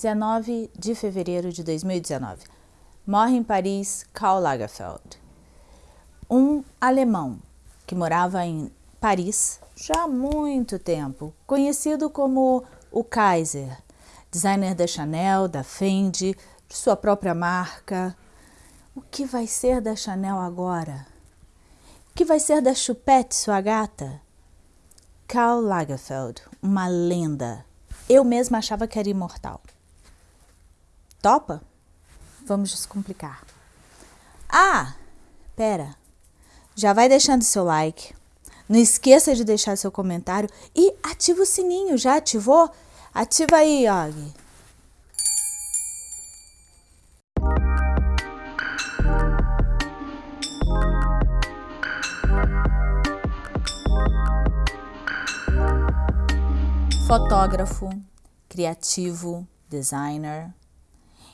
19 de fevereiro de 2019. Morre em Paris Karl Lagerfeld. Um alemão que morava em Paris já há muito tempo, conhecido como o Kaiser, designer da Chanel, da Fendi, de sua própria marca. O que vai ser da Chanel agora? O que vai ser da Chupette, sua gata? Karl Lagerfeld, uma lenda. Eu mesma achava que era imortal. Topa? Vamos descomplicar. Ah, pera. Já vai deixando seu like. Não esqueça de deixar seu comentário e ativa o sininho. Já ativou? Ativa aí, Og. Fotógrafo, criativo, designer,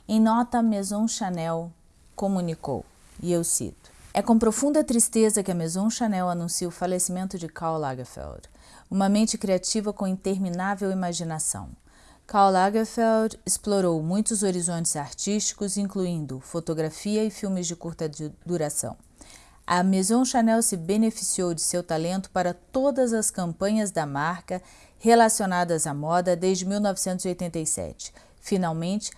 em nota, Maison Chanel comunicou, e eu cito, É com profunda tristeza que a Maison Chanel anuncia o falecimento de Karl Lagerfeld, uma mente criativa com interminável imaginação. Karl Lagerfeld explorou muitos horizontes artísticos, incluindo fotografia e filmes de curta duração. A Maison Chanel se beneficiou de seu talento para todas as campanhas da marca relacionadas à moda desde 1987. Finalmente,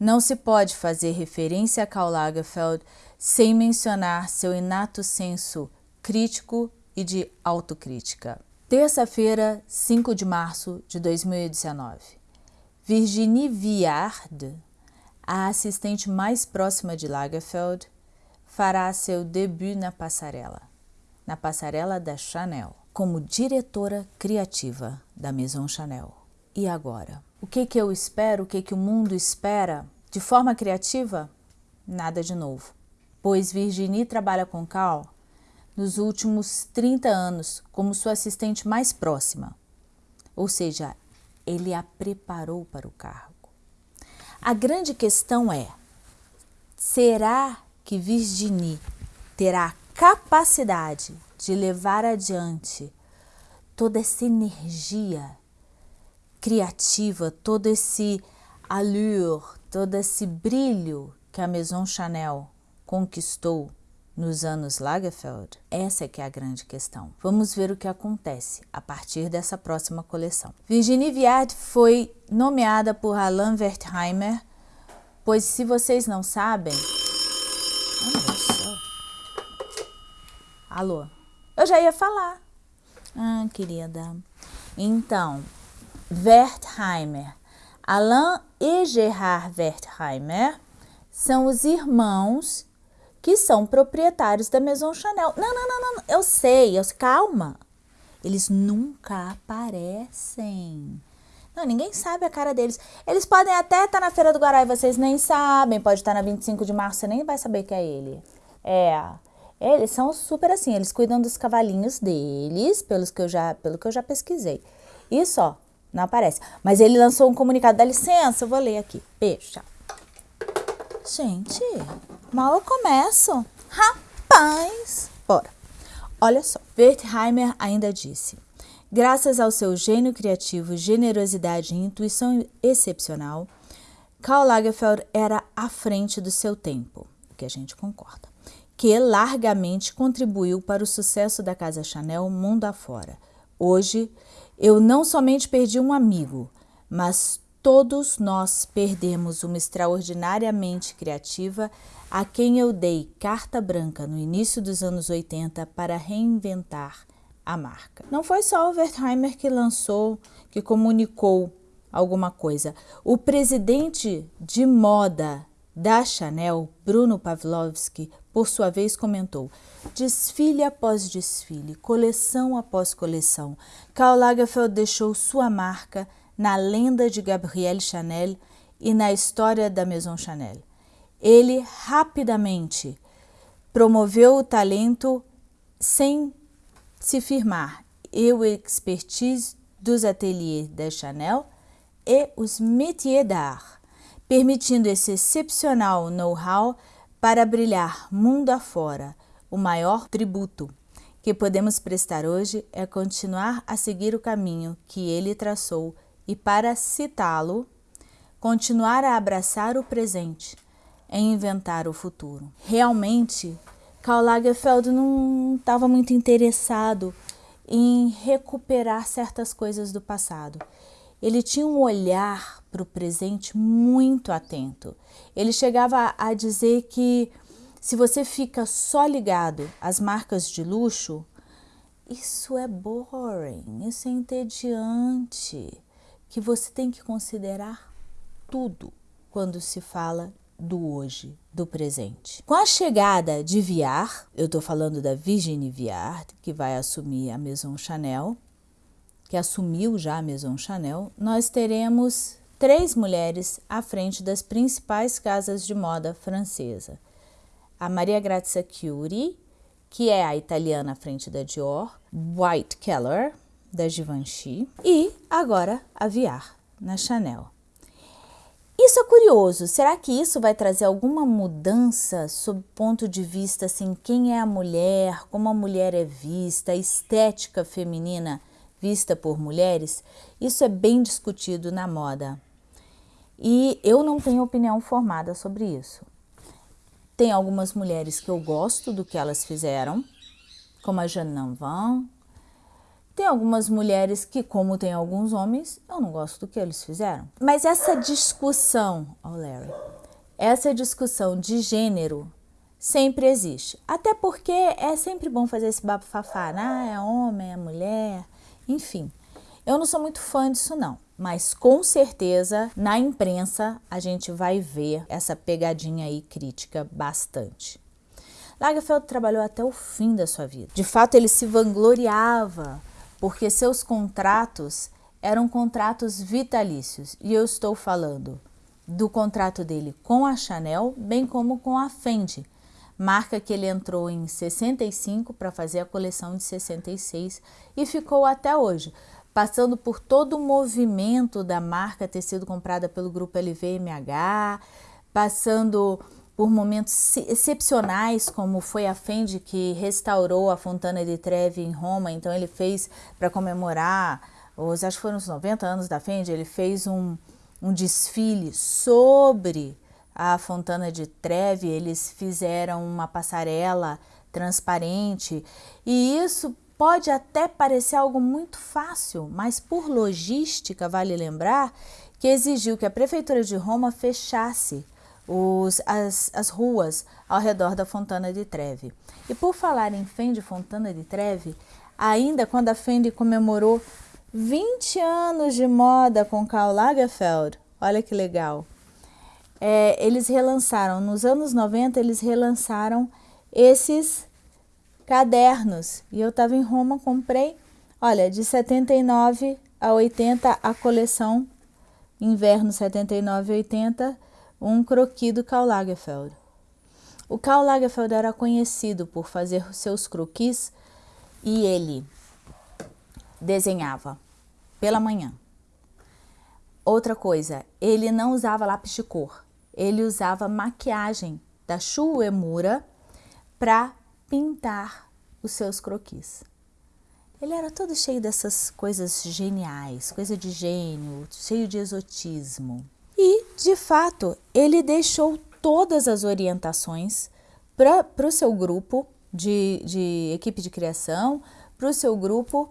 não se pode fazer referência a Karl Lagerfeld sem mencionar seu inato senso crítico e de autocrítica. Terça-feira, 5 de março de 2019. Virginie Viard, a assistente mais próxima de Lagerfeld, fará seu debut na passarela, na passarela da Chanel, como diretora criativa da Maison Chanel. E agora? O que, que eu espero, o que, que o mundo espera? De forma criativa? Nada de novo. Pois Virginie trabalha com Cal nos últimos 30 anos como sua assistente mais próxima. Ou seja, ele a preparou para o cargo. A grande questão é, será que Virginie terá a capacidade de levar adiante toda essa energia criativa, todo esse allure, todo esse brilho que a Maison Chanel conquistou nos anos Lagerfeld? Essa é que é a grande questão. Vamos ver o que acontece a partir dessa próxima coleção. Virginie Viard foi nomeada por Alain Wertheimer, pois se vocês não sabem... Alô? Eu já ia falar. Ah, querida. Então, Wertheimer. Alain e Gerard Wertheimer são os irmãos que são proprietários da Maison Chanel. Não, não, não, não, eu sei, eu calma. Eles nunca aparecem. Não, ninguém sabe a cara deles. Eles podem até estar na Feira do Guará e vocês nem sabem. Pode estar na 25 de março, você nem vai saber que é ele. É, eles são super assim, eles cuidam dos cavalinhos deles, pelos que eu já, pelo que eu já pesquisei. Isso, ó, não aparece. Mas ele lançou um comunicado, dá licença, eu vou ler aqui. Beijo, tchau. Gente, mal eu começo. Rapaz! Bora. Olha só, Wertheimer ainda disse, graças ao seu gênio criativo, generosidade e intuição excepcional, Karl Lagerfeld era à frente do seu tempo, o que a gente concorda, que largamente contribuiu para o sucesso da Casa Chanel mundo afora. Hoje, eu não somente perdi um amigo, mas todos nós perdemos uma extraordinariamente criativa a quem eu dei carta branca no início dos anos 80 para reinventar a marca. Não foi só o Wertheimer que lançou, que comunicou alguma coisa. O presidente de moda da Chanel, Bruno Pavlovski, por sua vez comentou, desfile após desfile, coleção após coleção, Karl Lagerfeld deixou sua marca na lenda de Gabrielle Chanel e na história da Maison Chanel. Ele rapidamente promoveu o talento sem se firmar. E o expertise dos ateliers da Chanel e os métiers d'art permitindo esse excepcional know-how para brilhar mundo afora. O maior tributo que podemos prestar hoje é continuar a seguir o caminho que ele traçou e para citá-lo, continuar a abraçar o presente, em inventar o futuro. Realmente, Karl Lagerfeld não estava muito interessado em recuperar certas coisas do passado. Ele tinha um olhar para o presente muito atento. Ele chegava a dizer que se você fica só ligado às marcas de luxo, isso é boring, isso é entediante, que você tem que considerar tudo quando se fala do hoje, do presente. Com a chegada de Viard, eu estou falando da Virginie Viard, que vai assumir a Maison Chanel, que assumiu já a Maison Chanel, nós teremos três mulheres à frente das principais casas de moda francesa. A Maria Grazia Chiuri, que é a italiana à frente da Dior, White Keller, da Givenchy, e agora a Viard, na Chanel. Isso é curioso. Será que isso vai trazer alguma mudança sob ponto de vista assim, quem é a mulher, como a mulher é vista, a estética feminina vista por mulheres? Isso é bem discutido na moda. E eu não tenho opinião formada sobre isso. Tem algumas mulheres que eu gosto do que elas fizeram, como a Jeanne Lanvin, tem algumas mulheres que, como tem alguns homens, eu não gosto do que eles fizeram. Mas essa discussão, oh Larry, essa discussão de gênero sempre existe. Até porque é sempre bom fazer esse bafafá, né? Ah, é homem, é mulher, enfim. Eu não sou muito fã disso não, mas com certeza na imprensa a gente vai ver essa pegadinha aí crítica bastante. Lagerfeld trabalhou até o fim da sua vida. De fato, ele se vangloriava porque seus contratos eram contratos vitalícios. E eu estou falando do contrato dele com a Chanel, bem como com a Fendi, marca que ele entrou em 65 para fazer a coleção de 66 e ficou até hoje, passando por todo o movimento da marca ter sido comprada pelo grupo LVMH, passando por momentos excepcionais, como foi a Fendi que restaurou a Fontana di Trevi em Roma, então ele fez para comemorar, os, acho que foram os 90 anos da Fendi, ele fez um, um desfile sobre a Fontana di Trevi, eles fizeram uma passarela transparente e isso pode até parecer algo muito fácil, mas por logística vale lembrar que exigiu que a Prefeitura de Roma fechasse os, as, as ruas ao redor da Fontana de Trevi. E por falar em Fendi Fontana de Trevi, ainda quando a Fendi comemorou 20 anos de moda com Karl Lagerfeld, olha que legal, é, eles relançaram, nos anos 90 eles relançaram esses cadernos. E eu estava em Roma, comprei, olha, de 79 a 80 a coleção inverno 79 e 80 um croquis do Karl Lagerfeld. O Karl Lagerfeld era conhecido por fazer seus croquis e ele desenhava pela manhã. Outra coisa, ele não usava lápis de cor, ele usava maquiagem da Shu Uemura para pintar os seus croquis. Ele era todo cheio dessas coisas geniais, coisa de gênio, cheio de exotismo. E, de fato, ele deixou todas as orientações para o seu grupo de, de, equipe de criação, para o seu grupo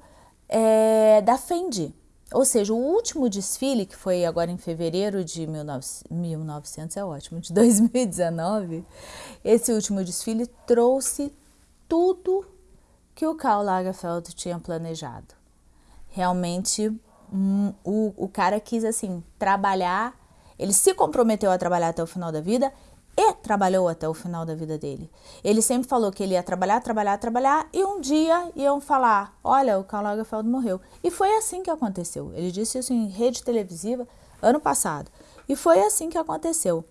é, da Fendi. Ou seja, o último desfile, que foi agora em fevereiro de 1900, é ótimo, de 2019, esse último desfile trouxe tudo que o Karl Lagerfeld tinha planejado. Realmente, um, o, o cara quis, assim, trabalhar ele se comprometeu a trabalhar até o final da vida e trabalhou até o final da vida dele. Ele sempre falou que ele ia trabalhar, trabalhar, trabalhar e um dia iam falar, olha, o Karl Lagerfeld morreu. E foi assim que aconteceu. Ele disse isso em rede televisiva ano passado. E foi assim que aconteceu.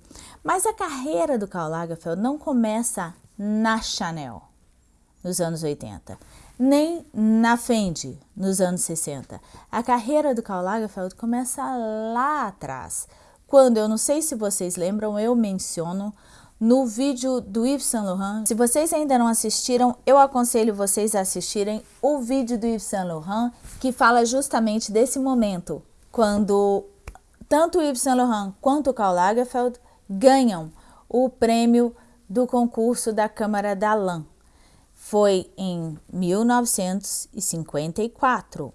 Mas a carreira do Karl Lagerfeld não começa na Chanel, nos anos 80, nem na Fendi, nos anos 60. A carreira do Karl Lagerfeld começa lá atrás, quando, eu não sei se vocês lembram, eu menciono no vídeo do Yves Saint Laurent. Se vocês ainda não assistiram, eu aconselho vocês a assistirem o vídeo do Yves Saint Laurent, que fala justamente desse momento, quando tanto o Yves Saint Laurent quanto o Karl Lagerfeld ganham o prêmio do concurso da Câmara da Lã. Foi em 1954.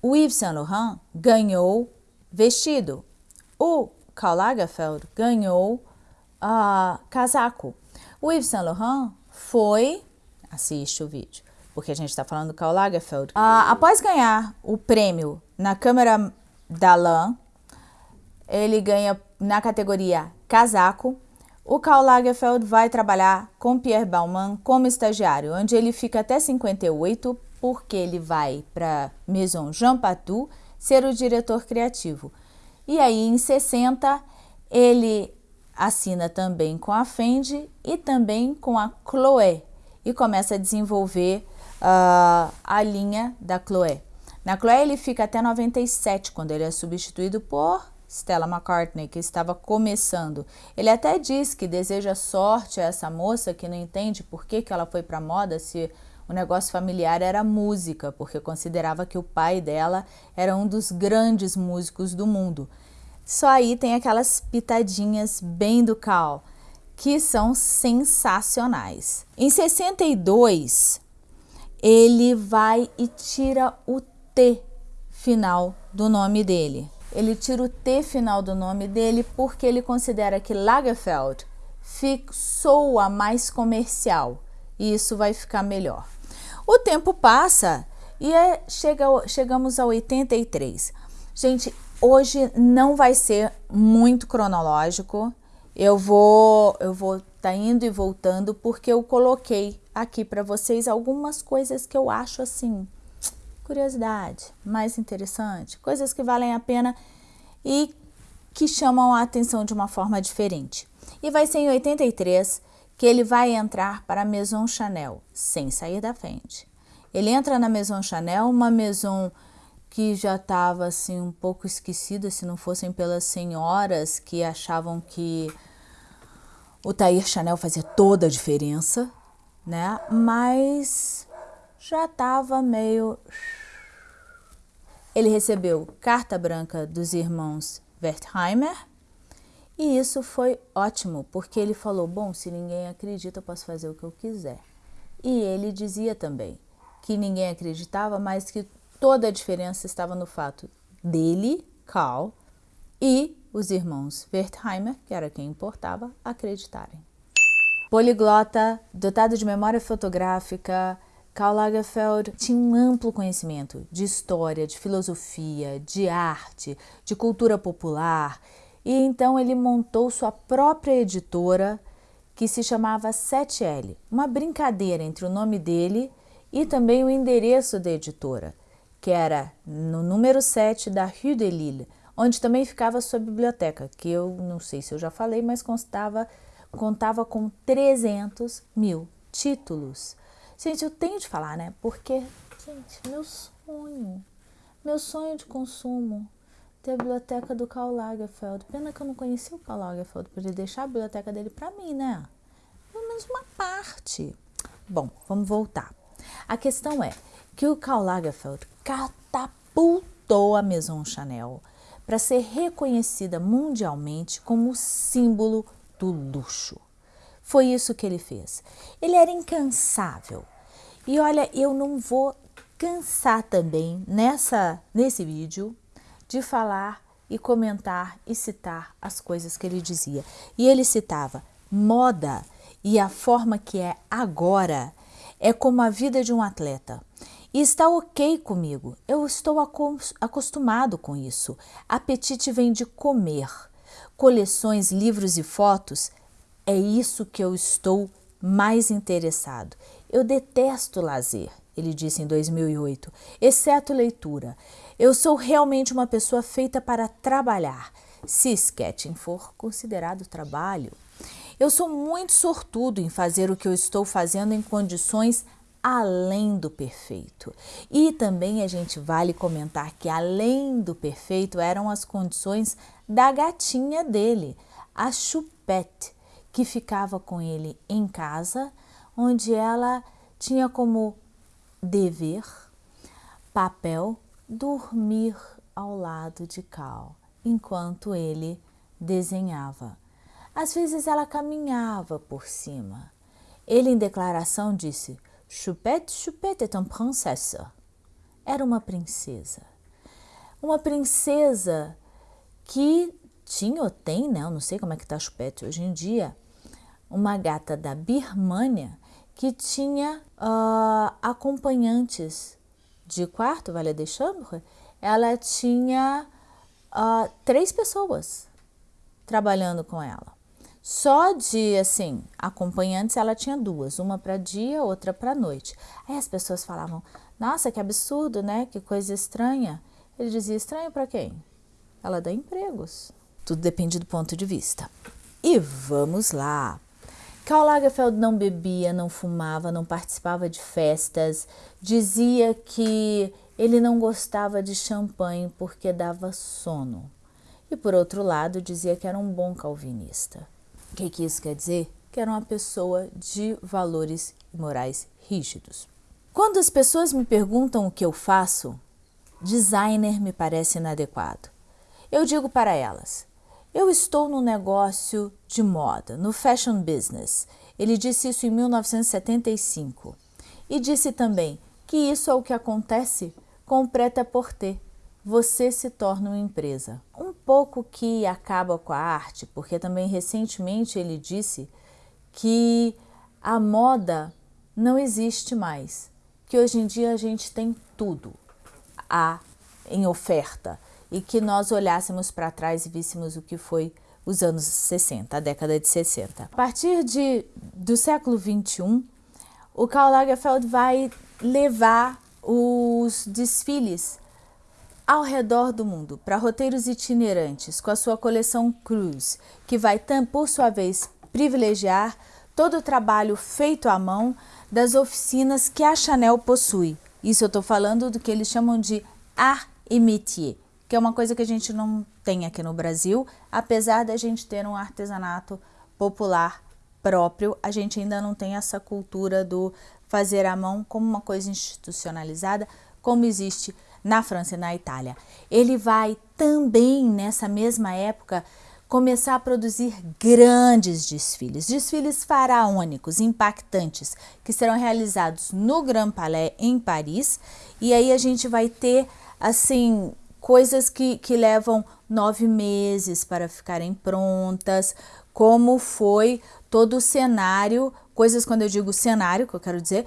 O Yves Saint Laurent ganhou vestido. O Karl Lagerfeld ganhou uh, casaco. O Yves Saint Laurent foi, assiste o vídeo, porque a gente está falando do Karl Lagerfeld. Uh, após ganhar o prêmio na Câmara da Lã, ele ganha na categoria casaco. O Karl Lagerfeld vai trabalhar com Pierre Baumann como estagiário, onde ele fica até 58, porque ele vai para Maison Jean Patou ser o diretor criativo. E aí, em 60, ele assina também com a Fendi e também com a Chloé e começa a desenvolver uh, a linha da Chloé. Na Chloé ele fica até 97, quando ele é substituído por Stella McCartney, que estava começando. Ele até diz que deseja sorte a essa moça que não entende por que, que ela foi para moda se o negócio familiar era música, porque considerava que o pai dela era um dos grandes músicos do mundo. Só aí tem aquelas pitadinhas bem do Cal, que são sensacionais. Em 62, ele vai e tira o T final do nome dele. Ele tira o T final do nome dele porque ele considera que Lagerfeld soa mais comercial e isso vai ficar melhor. O tempo passa e é, chega, chegamos a 83. Gente, Hoje não vai ser muito cronológico. Eu vou eu vou tá indo e voltando porque eu coloquei aqui para vocês algumas coisas que eu acho assim, curiosidade, mais interessante, coisas que valem a pena e que chamam a atenção de uma forma diferente. E vai ser em 83 que ele vai entrar para a Maison Chanel, sem sair da frente. Ele entra na Maison Chanel, uma maison que já estava assim um pouco esquecida se não fossem pelas senhoras que achavam que o Tair Chanel fazia toda a diferença, né? Mas já estava meio ele recebeu carta branca dos irmãos Wertheimer e isso foi ótimo, porque ele falou: Bom, se ninguém acredita, eu posso fazer o que eu quiser. E ele dizia também que ninguém acreditava, mas que Toda a diferença estava no fato dele, Karl, e os irmãos Wertheimer, que era quem importava, acreditarem. Poliglota, dotado de memória fotográfica, Karl Lagerfeld tinha um amplo conhecimento de história, de filosofia, de arte, de cultura popular, e então ele montou sua própria editora que se chamava 7L, uma brincadeira entre o nome dele e também o endereço da editora que era no número 7 da Rue de Lille, onde também ficava sua biblioteca, que eu não sei se eu já falei, mas constava, contava com 300 mil títulos. Gente, eu tenho de falar, né? Porque, gente, meu sonho, meu sonho de consumo, ter a biblioteca do Karl Lagerfeld. Pena que eu não conheci o Karl Lagerfeld, poder deixar a biblioteca dele para mim, né? Pelo menos uma parte. Bom, vamos voltar. A questão é que o Karl Lagerfeld catapultou a Maison Chanel para ser reconhecida mundialmente como símbolo do luxo. Foi isso que ele fez. Ele era incansável. E olha, eu não vou cansar também nessa nesse vídeo de falar e comentar e citar as coisas que ele dizia. E ele citava: moda e a forma que é agora é como a vida de um atleta. E está ok comigo, eu estou acostumado com isso. Apetite vem de comer. Coleções, livros e fotos, é isso que eu estou mais interessado. Eu detesto lazer, ele disse em 2008, exceto leitura. Eu sou realmente uma pessoa feita para trabalhar, se sketching for considerado trabalho. Eu sou muito sortudo em fazer o que eu estou fazendo em condições além do perfeito. E também a gente vale comentar que além do perfeito eram as condições da gatinha dele, a Chupette, que ficava com ele em casa, onde ela tinha como dever, papel, dormir ao lado de Cal. enquanto ele desenhava. Às vezes ela caminhava por cima. Ele, em declaração, disse: Choupette, Choupette est une princesse. Era uma princesa. Uma princesa que tinha ou tem, né? Eu não sei como é que tá Choupette hoje em dia. Uma gata da Birmânia que tinha uh, acompanhantes de quarto, Vale de Chambre. Ela tinha uh, três pessoas trabalhando com ela. Só de, assim, acompanhantes ela tinha duas, uma para dia, outra para noite. Aí as pessoas falavam, nossa, que absurdo, né? Que coisa estranha. Ele dizia, estranho para quem? Ela dá empregos. Tudo depende do ponto de vista. E vamos lá. Karl Lagerfeld não bebia, não fumava, não participava de festas, dizia que ele não gostava de champanhe porque dava sono. E por outro lado, dizia que era um bom calvinista. O que, que isso quer dizer? Que era uma pessoa de valores morais rígidos. Quando as pessoas me perguntam o que eu faço, designer me parece inadequado. Eu digo para elas: eu estou no negócio de moda, no fashion business. Ele disse isso em 1975. E disse também que isso é o que acontece com o prêt-à-porter você se torna uma empresa. Um pouco que acaba com a arte, porque também recentemente ele disse que a moda não existe mais, que hoje em dia a gente tem tudo a, em oferta e que nós olhássemos para trás e víssemos o que foi os anos 60, a década de 60. A partir de, do século 21, o Karl Lagerfeld vai levar os desfiles ao redor do mundo para roteiros itinerantes com a sua coleção Cruise, que vai, por sua vez, privilegiar todo o trabalho feito à mão das oficinas que a Chanel possui. Isso eu estou falando do que eles chamam de art et métier, que é uma coisa que a gente não tem aqui no Brasil, apesar da gente ter um artesanato popular próprio, a gente ainda não tem essa cultura do fazer à mão como uma coisa institucionalizada, como existe na França e na Itália. Ele vai também, nessa mesma época, começar a produzir grandes desfiles, desfiles faraônicos, impactantes, que serão realizados no Grand Palais em Paris. E aí a gente vai ter, assim, coisas que, que levam nove meses para ficarem prontas, como foi todo o cenário, coisas quando eu digo cenário, que eu quero dizer,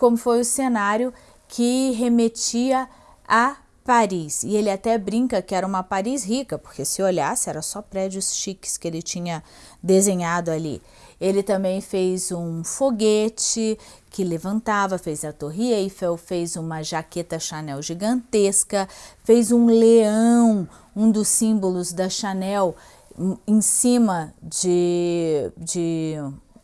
como foi o cenário que remetia a Paris. E ele até brinca que era uma Paris rica, porque se olhasse era só prédios chiques que ele tinha desenhado ali. Ele também fez um foguete que levantava, fez a Torre Eiffel, fez uma jaqueta Chanel gigantesca, fez um leão, um dos símbolos da Chanel, em cima de, de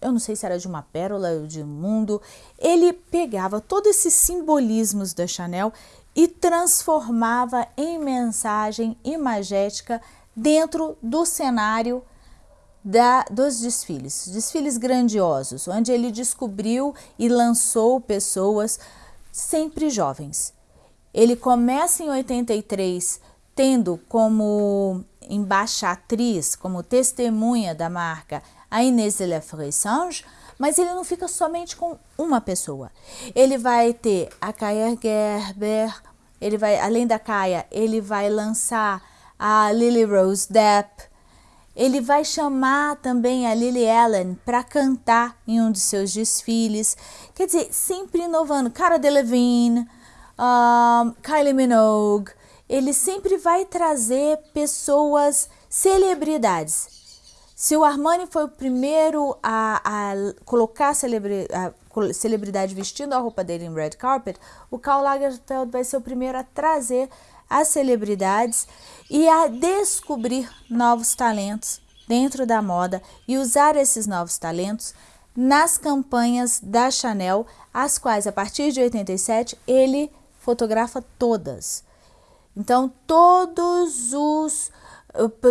eu não sei se era de uma pérola ou de um mundo. Ele pegava todos esses simbolismos da Chanel e transformava em mensagem imagética dentro do cenário da, dos desfiles, desfiles grandiosos, onde ele descobriu e lançou pessoas sempre jovens. Ele começa em 83 tendo como embaixatriz, como testemunha da marca a Inês de la Fressange, mas ele não fica somente com uma pessoa. Ele vai ter a Kaya Gerber, ele vai, além da Kaya, ele vai lançar a Lily Rose Depp, ele vai chamar também a Lily Allen para cantar em um de seus desfiles. Quer dizer, sempre inovando. Cara Delevingne, um, Kylie Minogue. Ele sempre vai trazer pessoas, celebridades. Se o Armani foi o primeiro a, a colocar a, celebri, a celebridade vestindo a roupa dele em red carpet, o Karl Lagerfeld vai ser o primeiro a trazer as celebridades e a descobrir novos talentos dentro da moda e usar esses novos talentos nas campanhas da Chanel, as quais a partir de 87 ele fotografa todas. Então todos os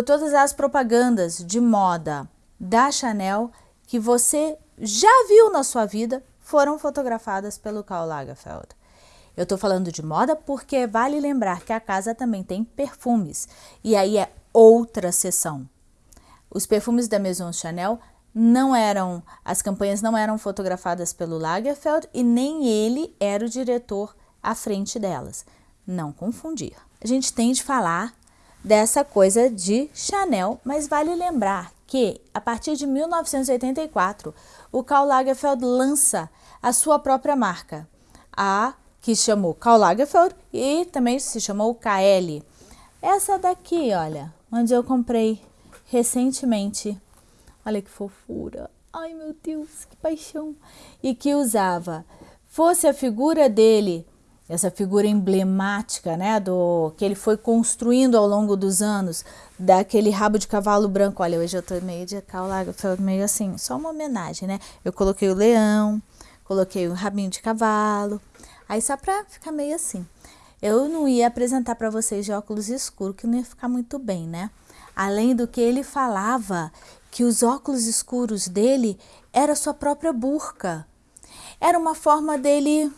todas as propagandas de moda da Chanel que você já viu na sua vida foram fotografadas pelo Karl Lagerfeld. Eu estou falando de moda porque vale lembrar que a casa também tem perfumes. E aí é outra sessão. Os perfumes da Maison Chanel não eram, as campanhas não eram fotografadas pelo Lagerfeld e nem ele era o diretor à frente delas. Não confundir. A gente tem de falar dessa coisa de Chanel, mas vale lembrar que a partir de 1984 o Karl Lagerfeld lança a sua própria marca, a que chamou Karl Lagerfeld e também se chamou KL. Essa daqui, olha, onde eu comprei recentemente Olha que fofura. Ai, meu Deus, que paixão. E que usava, fosse a figura dele, essa figura emblemática, né, do que ele foi construindo ao longo dos anos, daquele rabo de cavalo branco. Olha, hoje eu tô meio de caulaga, foi meio assim, só uma homenagem, né? Eu coloquei o leão, coloquei o rabinho de cavalo. Aí só pra ficar meio assim. Eu não ia apresentar para vocês de óculos escuros, que não ia ficar muito bem, né? Além do que ele falava que os óculos escuros dele era sua própria burca. Era uma forma dele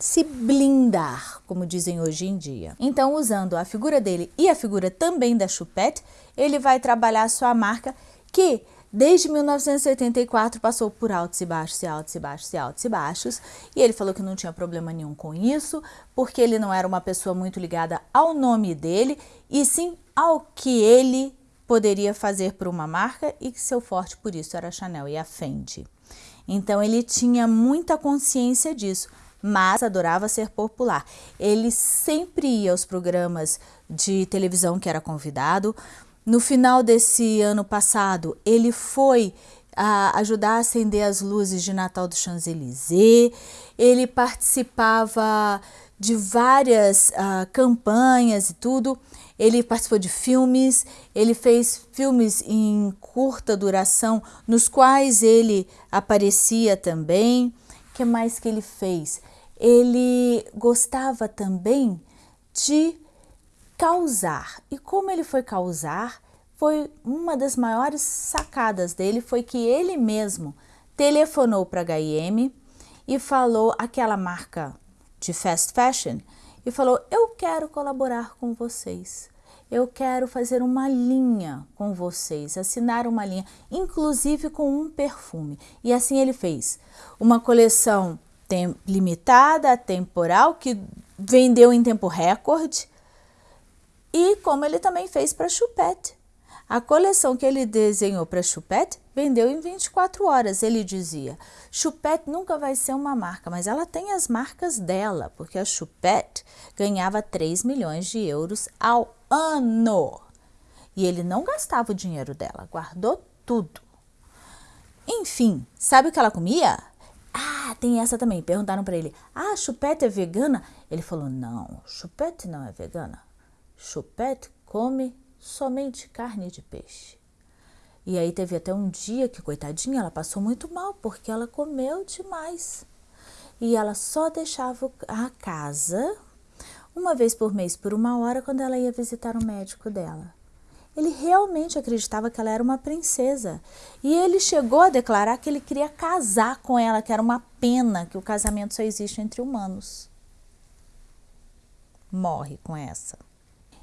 se blindar, como dizem hoje em dia. Então, usando a figura dele e a figura também da Choupette, ele vai trabalhar sua marca que desde 1984 passou por altos e baixos e altos e baixos e altos e baixos, e ele falou que não tinha problema nenhum com isso, porque ele não era uma pessoa muito ligada ao nome dele, e sim ao que ele poderia fazer por uma marca e que seu forte por isso era a Chanel e a Fendi. Então ele tinha muita consciência disso, mas adorava ser popular. Ele sempre ia aos programas de televisão que era convidado. No final desse ano passado, ele foi a ajudar a acender as luzes de Natal do Champs-Élysées. Ele participava de várias uh, campanhas e tudo. Ele participou de filmes, ele fez filmes em curta duração, nos quais ele aparecia também. O que mais que ele fez? Ele gostava também de causar. E como ele foi causar, foi uma das maiores sacadas dele foi que ele mesmo telefonou para a H&M e falou aquela marca de fast fashion e falou: Eu quero colaborar com vocês. Eu quero fazer uma linha com vocês, assinar uma linha, inclusive com um perfume. E assim ele fez. Uma coleção limitada, temporal, que vendeu em tempo recorde. E como ele também fez para Choupette. A coleção que ele desenhou para Choupette vendeu em 24 horas. Ele dizia: Choupette nunca vai ser uma marca, mas ela tem as marcas dela, porque a Choupette ganhava 3 milhões de euros ao ano. E ele não gastava o dinheiro dela, guardou tudo. Enfim, sabe o que ela comia? Ah, tem essa também. Perguntaram para ele: Ah, Choupette é vegana? Ele falou: Não, Choupette não é vegana. Choupette come somente carne de peixe. E aí teve até um dia que, coitadinha, ela passou muito mal porque ela comeu demais. E ela só deixava a casa uma vez por mês por uma hora quando ela ia visitar o médico dela. Ele realmente acreditava que ela era uma princesa. E ele chegou a declarar que ele queria casar com ela, que era uma pena que o casamento só existe entre humanos. Morre com essa.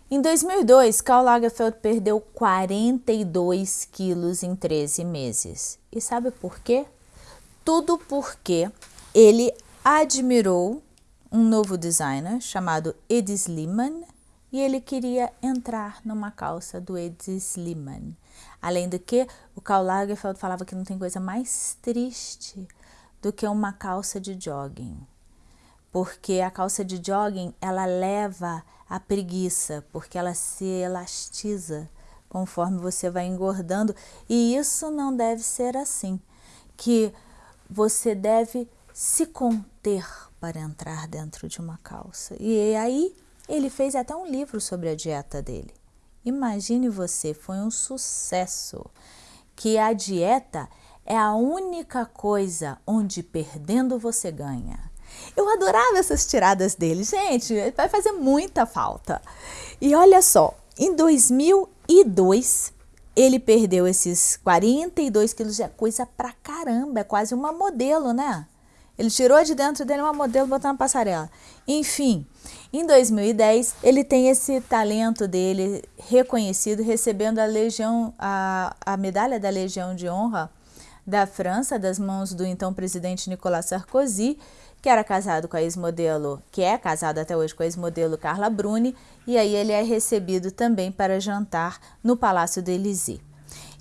Em 2002, Karl Lagerfeld perdeu 42 quilos em 13 meses. E sabe por quê? Tudo porque ele admirou um novo designer chamado Edi Sliman e ele queria entrar numa calça do Edi Sliman. Além do que, o Karl Lagerfeld falava que não tem coisa mais triste do que uma calça de jogging. Porque a calça de jogging, ela leva a preguiça, porque ela se elastiza conforme você vai engordando. E isso não deve ser assim, que você deve se conter para entrar dentro de uma calça. E aí ele fez até um livro sobre a dieta dele. Imagine você, foi um sucesso. Que a dieta é a única coisa onde perdendo você ganha. Eu adorava essas tiradas dele, gente, vai fazer muita falta. E olha só, em 2002 ele perdeu esses 42 quilos, é coisa pra caramba, é quase uma modelo, né? Ele tirou de dentro dele uma modelo botou na passarela. Enfim, em 2010 ele tem esse talento dele reconhecido, recebendo a legião, a, a medalha da Legião de Honra da França, das mãos do então presidente Nicolas Sarkozy, que era casado com a ex-modelo, que é casado até hoje com a ex-modelo Carla Bruni, e aí ele é recebido também para jantar no Palácio do Élysée.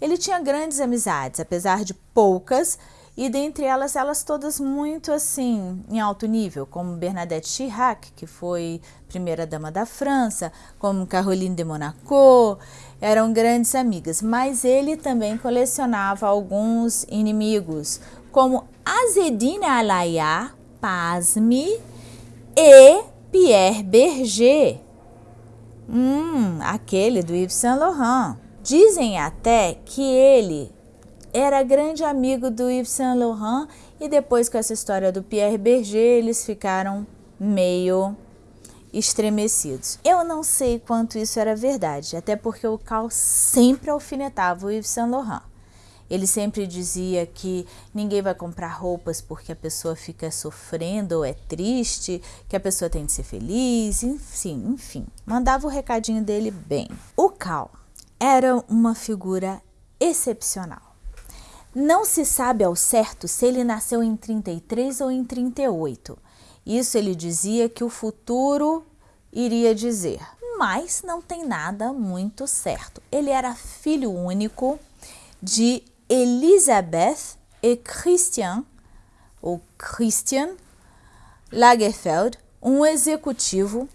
Ele tinha grandes amizades, apesar de poucas, e dentre elas, elas todas muito assim, em alto nível, como Bernadette Chirac, que foi primeira-dama da França, como Caroline de Monaco, eram grandes amigas, mas ele também colecionava alguns inimigos, como Azedine Alaya, pasme, e Pierre Berger, hum, aquele do Yves Saint Laurent. Dizem até que ele era grande amigo do Yves Saint Laurent e depois com essa história do Pierre Berger, eles ficaram meio estremecidos. Eu não sei quanto isso era verdade, até porque o Cal sempre alfinetava o Yves Saint Laurent. Ele sempre dizia que ninguém vai comprar roupas porque a pessoa fica sofrendo ou é triste, que a pessoa tem de ser feliz, enfim, enfim. Mandava o recadinho dele bem. O Cal era uma figura excepcional. Não se sabe ao certo se ele nasceu em 33 ou em 38. Isso ele dizia que o futuro iria dizer, mas não tem nada muito certo. Ele era filho único de Elisabeth e Christian, ou Christian Lagerfeld, um executivo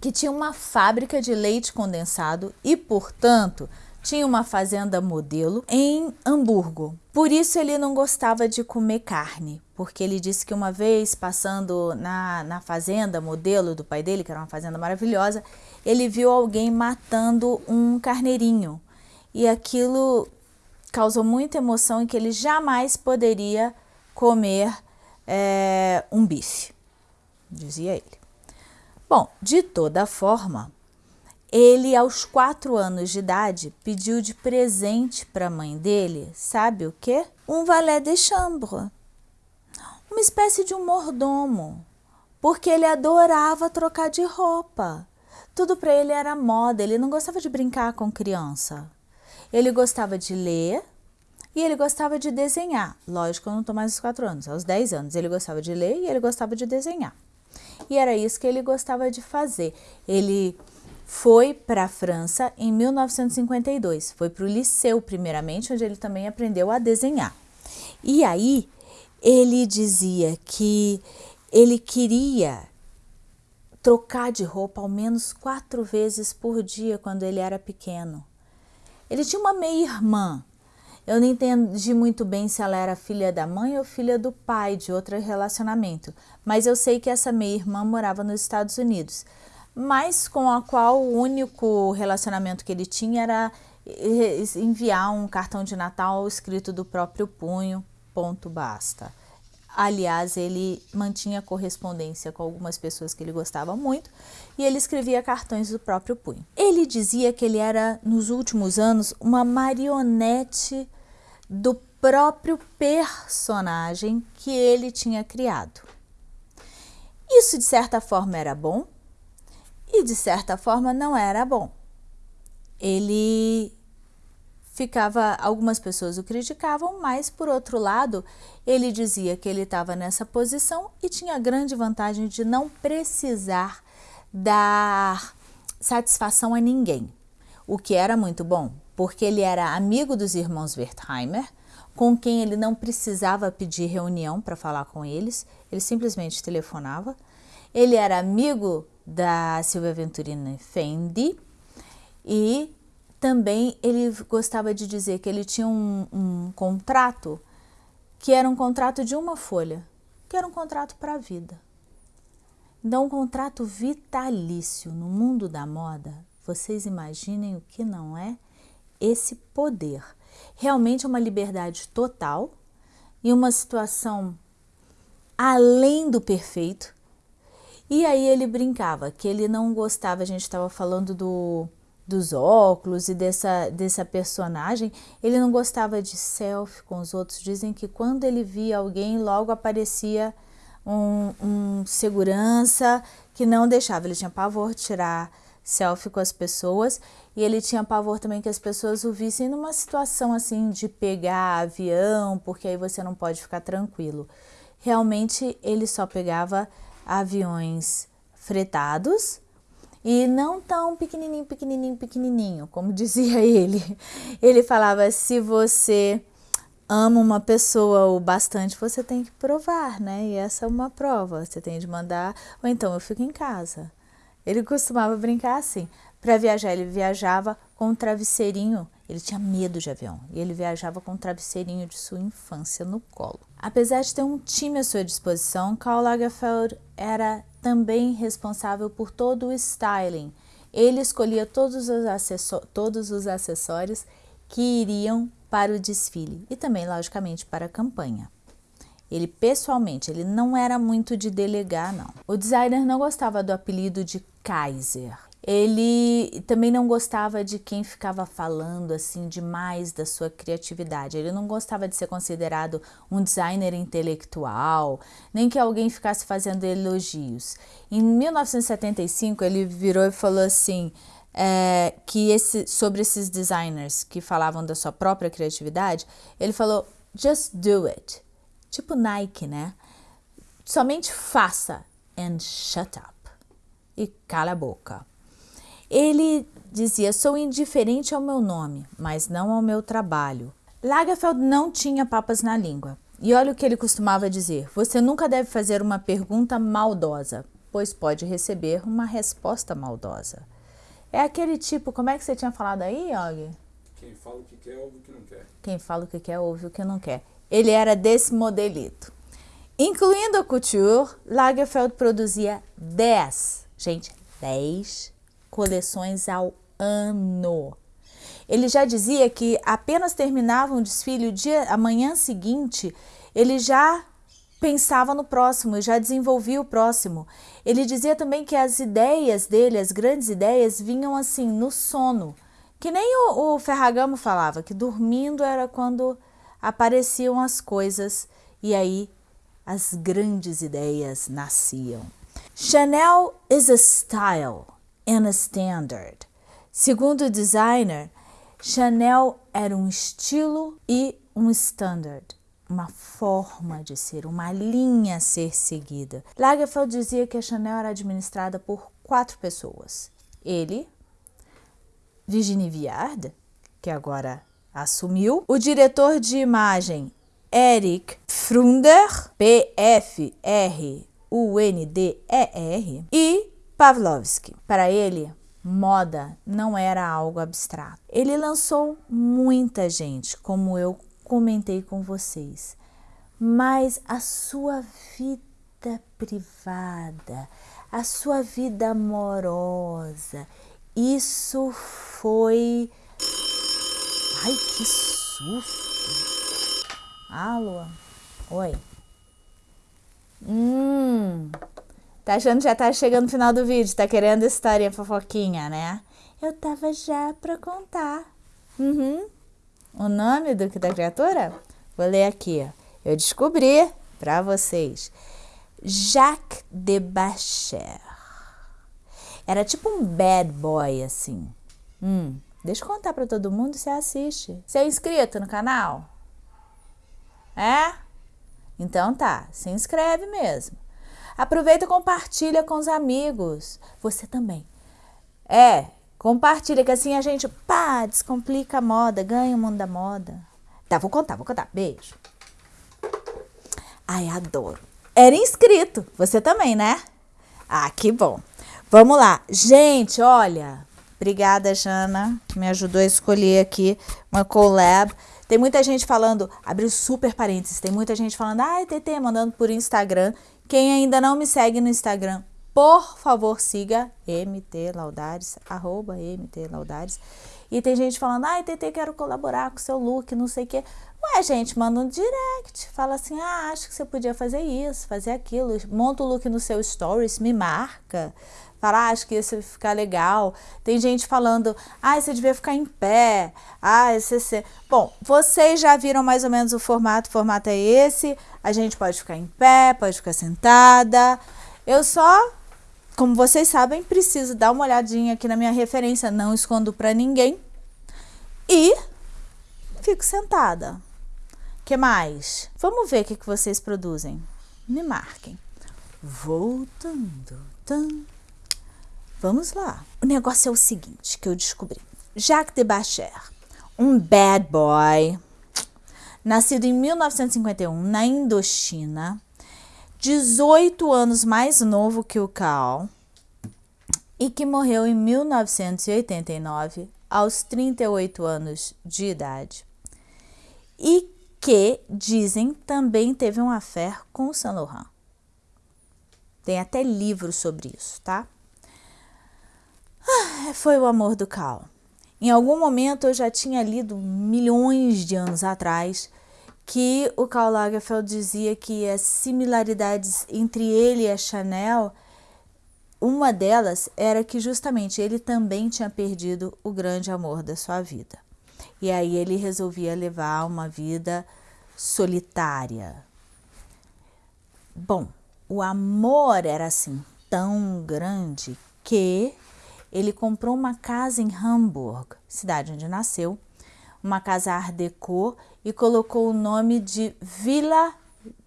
que tinha uma fábrica de leite condensado e, portanto, tinha uma fazenda modelo em Hamburgo. Por isso ele não gostava de comer carne, porque ele disse que uma vez passando na, na fazenda modelo do pai dele, que era uma fazenda maravilhosa, ele viu alguém matando um carneirinho. E aquilo causou muita emoção e que ele jamais poderia comer é, um bife, dizia ele. Bom, de toda forma, ele, aos quatro anos de idade, pediu de presente para a mãe dele, sabe o quê? Um valet de chambre, uma espécie de um mordomo, porque ele adorava trocar de roupa. Tudo para ele era moda, ele não gostava de brincar com criança. Ele gostava de ler e ele gostava de desenhar. Lógico, eu não estou mais aos quatro anos, aos dez anos. Ele gostava de ler e ele gostava de desenhar. E era isso que ele gostava de fazer. Ele foi para a França em 1952. Foi para o liceu, primeiramente, onde ele também aprendeu a desenhar. E aí ele dizia que ele queria trocar de roupa ao menos quatro vezes por dia quando ele era pequeno. Ele tinha uma meia-irmã. Eu não entendi muito bem se ela era filha da mãe ou filha do pai de outro relacionamento, mas eu sei que essa meia-irmã morava nos Estados Unidos mas com a qual o único relacionamento que ele tinha era enviar um cartão de Natal escrito do próprio punho, ponto basta. Aliás, ele mantinha correspondência com algumas pessoas que ele gostava muito e ele escrevia cartões do próprio punho. Ele dizia que ele era, nos últimos anos, uma marionete do próprio personagem que ele tinha criado. Isso, de certa forma, era bom, e de certa forma não era bom. Ele ficava, algumas pessoas o criticavam, mas por outro lado, ele dizia que ele estava nessa posição e tinha a grande vantagem de não precisar dar satisfação a ninguém, o que era muito bom, porque ele era amigo dos irmãos Wertheimer, com quem ele não precisava pedir reunião para falar com eles, ele simplesmente telefonava. Ele era amigo da Silvia Venturini Fendi e também ele gostava de dizer que ele tinha um, um contrato que era um contrato de uma folha, que era um contrato para a vida. Então, um contrato vitalício no mundo da moda, vocês imaginem o que não é esse poder. Realmente é uma liberdade total e uma situação além do perfeito, e aí ele brincava que ele não gostava, a gente estava falando do, dos óculos e dessa, dessa personagem, ele não gostava de selfie com os outros. Dizem que quando ele via alguém, logo aparecia um, um segurança que não deixava. Ele tinha pavor de tirar selfie com as pessoas e ele tinha pavor também que as pessoas o vissem numa situação assim de pegar avião, porque aí você não pode ficar tranquilo. Realmente ele só pegava aviões fretados e não tão pequenininho, pequenininho, pequenininho, como dizia ele. Ele falava, se você ama uma pessoa o bastante, você tem que provar, né? E essa é uma prova, você tem de mandar, ou então eu fico em casa. Ele costumava brincar assim. Para viajar, ele viajava com um travesseirinho. Ele tinha medo de avião e ele viajava com um travesseirinho de sua infância no colo. Apesar de ter um time à sua disposição, Karl Lagerfeld era também responsável por todo o styling. Ele escolhia todos os, todos os acessórios que iriam para o desfile e também, logicamente, para a campanha. Ele pessoalmente, ele não era muito de delegar, não. O designer não gostava do apelido de Kaiser. Ele também não gostava de quem ficava falando assim demais da sua criatividade. Ele não gostava de ser considerado um designer intelectual, nem que alguém ficasse fazendo elogios. Em 1975, ele virou e falou assim: é, que esse, sobre esses designers que falavam da sua própria criatividade, ele falou: just do it. Tipo Nike, né? Somente faça and shut up. E cala a boca. Ele dizia: sou indiferente ao meu nome, mas não ao meu trabalho. Lagerfeld não tinha papas na língua. E olha o que ele costumava dizer: você nunca deve fazer uma pergunta maldosa, pois pode receber uma resposta maldosa. É aquele tipo, como é que você tinha falado aí, Og? Quem fala o que quer, ouve o que não quer. Quem fala o que quer, ouve o que não quer. Ele era desse modelito. Incluindo a couture, Lagerfeld produzia 10, gente, 10 coleções ao ano. Ele já dizia que apenas terminava um desfile o dia, a manhã seguinte, ele já pensava no próximo, já desenvolvia o próximo. Ele dizia também que as ideias dele, as grandes ideias, vinham assim no sono. Que nem o, o Ferragamo falava, que dormindo era quando apareciam as coisas e aí as grandes ideias nasciam. Chanel is a style and a standard. Segundo o designer, Chanel era um estilo e um standard uma forma de ser, uma linha a ser seguida. Lagerfeld dizia que a Chanel era administrada por quatro pessoas. Ele, Virginie Viard, que agora assumiu, o diretor de imagem Eric Frunder, P-F-R-U-N-D-E-R, e Pavlovsky. Para ele, moda não era algo abstrato. Ele lançou muita gente, como eu comentei com vocês, mas a sua vida privada, a sua vida amorosa, isso foi. Ai, que susto! Alô? Oi. Hum. Tá achando que já tá chegando no final do vídeo? Tá querendo história fofoquinha, né? Eu tava já pra contar. Uhum. O nome do, da criatura? Vou ler aqui. Eu descobri para vocês. Jacques de Bacher. Era tipo um bad boy, assim. Hum, deixa eu contar para todo mundo se assiste. Você é inscrito no canal? É? Então tá, se inscreve mesmo. Aproveita e compartilha com os amigos. Você também. É, Compartilha, que assim a gente, pá, descomplica a moda, ganha o mundo da moda. Tá, vou contar, vou contar. Beijo. Ai, adoro. Era inscrito. Você também, né? Ah, que bom. Vamos lá. Gente, olha. Obrigada, Jana, que me ajudou a escolher aqui uma collab. Tem muita gente falando, abriu super parênteses, tem muita gente falando, ai, TT, mandando por Instagram. Quem ainda não me segue no Instagram, por favor, siga MT Laudares, arroba MT Laudares. E tem gente falando, ai, TT, quero colaborar com seu look, não sei o quê. Ué, gente, manda um direct. Fala assim, ah, acho que você podia fazer isso, fazer aquilo. Monta o look no seu stories, me marca. Fala, ah, acho que isso vai ficar legal. Tem gente falando, ah, você devia ficar em pé. Ah, esse... Bom, vocês já viram mais ou menos o formato. O formato é esse. A gente pode ficar em pé, pode ficar sentada. Eu só, como vocês sabem, preciso dar uma olhadinha aqui na minha referência. Não escondo para ninguém. E fico sentada. que mais? Vamos ver o que, que vocês produzem. Me marquem. Voltando. Tum. Vamos lá. O negócio é o seguinte que eu descobri. Jacques de Bacher, um bad boy, nascido em 1951 na Indochina, 18 anos mais novo que o Cal e que morreu em 1989 aos 38 anos de idade. E que, dizem, também teve um affair com Saint Laurent. Tem até livro sobre isso, tá? Ah, foi o amor do Cal. Em algum momento eu já tinha lido milhões de anos atrás que o Karl Lagerfeld dizia que as similaridades entre ele e a Chanel, uma delas era que justamente ele também tinha perdido o grande amor da sua vida. E aí ele resolvia levar uma vida solitária. Bom, o amor era assim tão grande que ele comprou uma casa em Hamburg, cidade onde nasceu, uma casa Art Deco e colocou o nome de Villa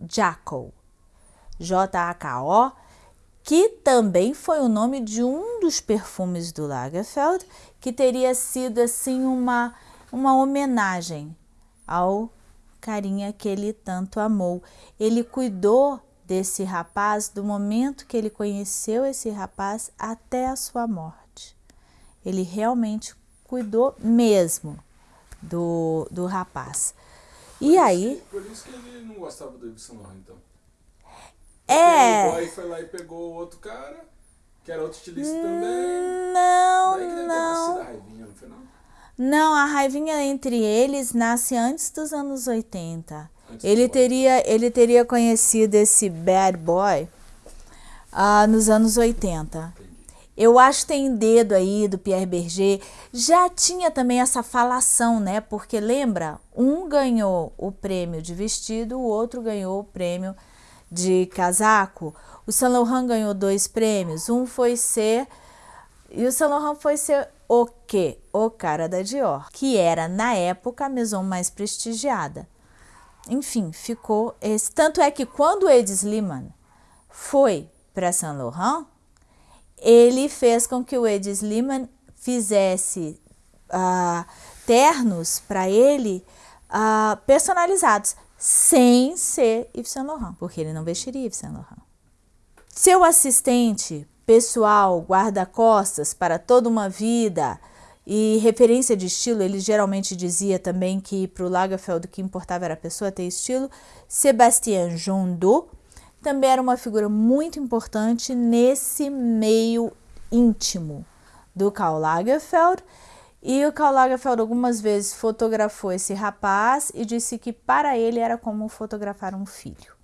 Jaco, J-A-K-O, que também foi o nome de um dos perfumes do Lagerfeld, que teria sido assim uma, uma homenagem ao carinha que ele tanto amou. Ele cuidou desse rapaz do momento que ele conheceu esse rapaz até a sua morte. Ele realmente cuidou mesmo do, do rapaz. Por e isso, aí... Por isso que ele não gostava do Laurent, então. É... O boy foi lá e pegou outro cara, que era outro estilista também. Não, Daí que deve não. a raivinha, não foi não? Não, a raivinha entre eles nasce antes dos anos 80. Antes Ele teria, ele teria conhecido esse bad boy ah, nos anos 80. Eu acho que tem dedo aí do Pierre Berger. Já tinha também essa falação, né? Porque lembra, um ganhou o prêmio de vestido, o outro ganhou o prêmio de casaco. O Saint Laurent ganhou dois prêmios. Um foi ser e o Saint Laurent foi ser o quê? O cara da Dior, que era na época a maison mais prestigiada. Enfim, ficou esse. Tanto é que quando o Ed Sliman foi para Saint Laurent, ele fez com que o Ed Sliman fizesse ah, ternos para ele ah, personalizados, sem ser Yves Saint Laurent, porque ele não vestiria Yves Saint Laurent. Seu assistente pessoal, guarda-costas para toda uma vida e referência de estilo, ele geralmente dizia também que para o Lagerfeld o que importava era a pessoa ter estilo, Sébastien Jondot, também era uma figura muito importante nesse meio íntimo do Karl Lagerfeld. E o Karl Lagerfeld algumas vezes fotografou esse rapaz e disse que para ele era como fotografar um filho.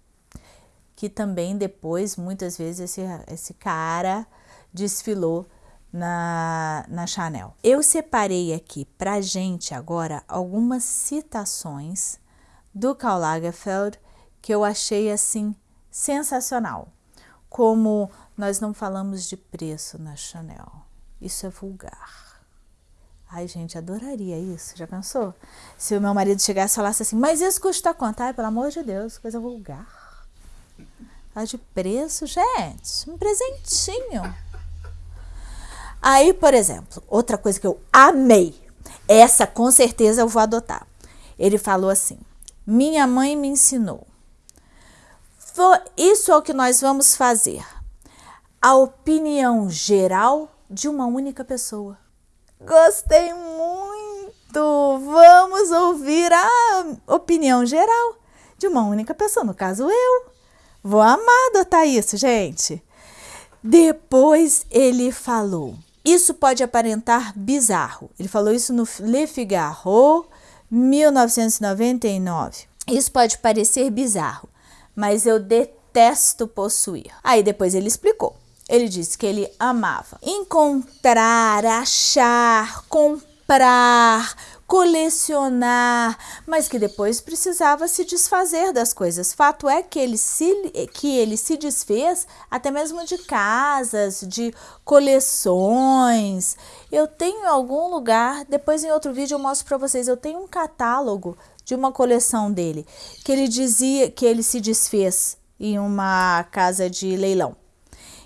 Que também depois, muitas vezes, esse, esse cara desfilou na, na Chanel. Eu separei aqui pra gente agora algumas citações do Karl Lagerfeld que eu achei assim sensacional. Como nós não falamos de preço na Chanel. Isso é vulgar. Ai, gente, adoraria isso. Já pensou? Se o meu marido chegasse e falasse assim, mas isso custa quanto? Ai, pelo amor de Deus, coisa vulgar. Fala de preço, gente. Um presentinho. Aí, por exemplo, outra coisa que eu amei. Essa com certeza eu vou adotar. Ele falou assim: Minha mãe me ensinou. Isso é o que nós vamos fazer. A opinião geral de uma única pessoa. Gostei muito! Vamos ouvir a opinião geral de uma única pessoa, no caso eu. Vou amar adotar isso, gente. Depois ele falou: Isso pode aparentar bizarro. Ele falou isso no Le Figaro, 1999. Isso pode parecer bizarro, mas eu detesto possuir. Aí depois ele explicou. ele disse que ele amava encontrar, achar, comprar, colecionar, mas que depois precisava se desfazer das coisas. Fato é que ele se, que ele se desfez até mesmo de casas, de coleções. Eu tenho em algum lugar, depois em outro vídeo eu mostro para vocês, eu tenho um catálogo de uma coleção dele, que ele dizia que ele se desfez em uma casa de leilão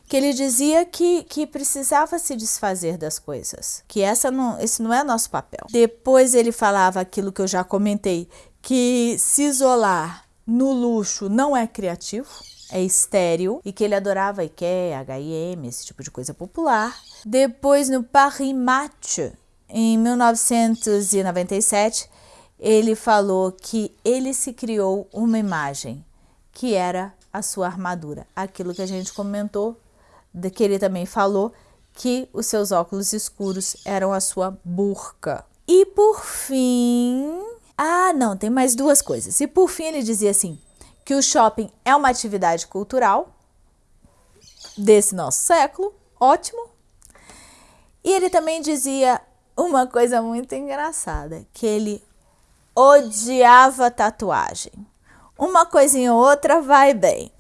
que ele dizia que, que precisava se desfazer das coisas, que essa não, esse não é nosso papel. Depois ele falava aquilo que eu já comentei, que se isolar no luxo não é criativo, é estéril, e que ele adorava IKEA, H&M, esse tipo de coisa popular. Depois no Paris Match, em 1997, ele falou que ele se criou uma imagem, que era a sua armadura, aquilo que a gente comentou que ele também falou que os seus óculos escuros eram a sua burca. E por fim... Ah, não, tem mais duas coisas. E por fim ele dizia assim, que o shopping é uma atividade cultural desse nosso século, ótimo. E ele também dizia uma coisa muito engraçada, que ele odiava tatuagem. Uma coisinha ou outra vai bem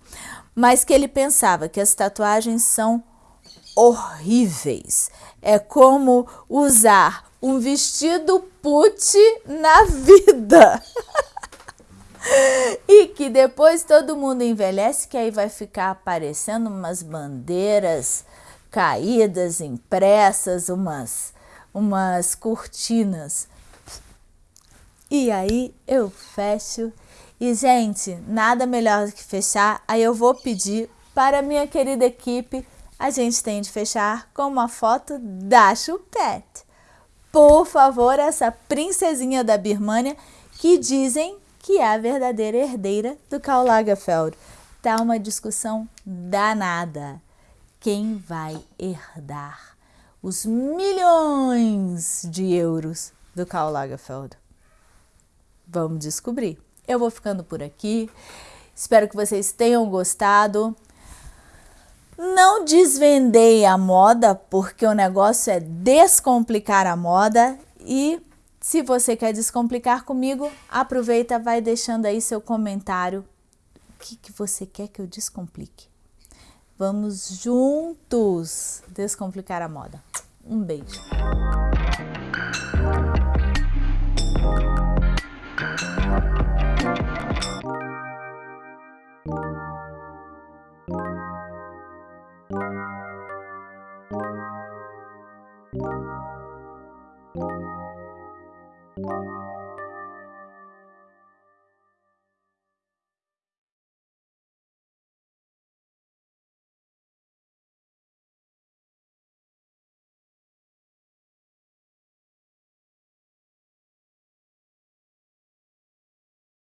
mas que ele pensava que as tatuagens são horríveis. É como usar um vestido put na vida. e que depois todo mundo envelhece, que aí vai ficar aparecendo umas bandeiras caídas, impressas, umas, umas cortinas. E aí eu fecho e, gente, nada melhor do que fechar. Aí eu vou pedir para minha querida equipe, a gente tem de fechar com uma foto da Chupette. Por favor, essa princesinha da Birmania que dizem que é a verdadeira herdeira do Karl Lagerfeld. Tá uma discussão danada. Quem vai herdar os milhões de euros do Karl Lagerfeld? Vamos descobrir. Eu vou ficando por aqui. Espero que vocês tenham gostado. Não desvendei a moda, porque o negócio é descomplicar a moda. E se você quer descomplicar comigo, aproveita, vai deixando aí seu comentário. O que, que você quer que eu descomplique? Vamos juntos descomplicar a moda. Um beijo.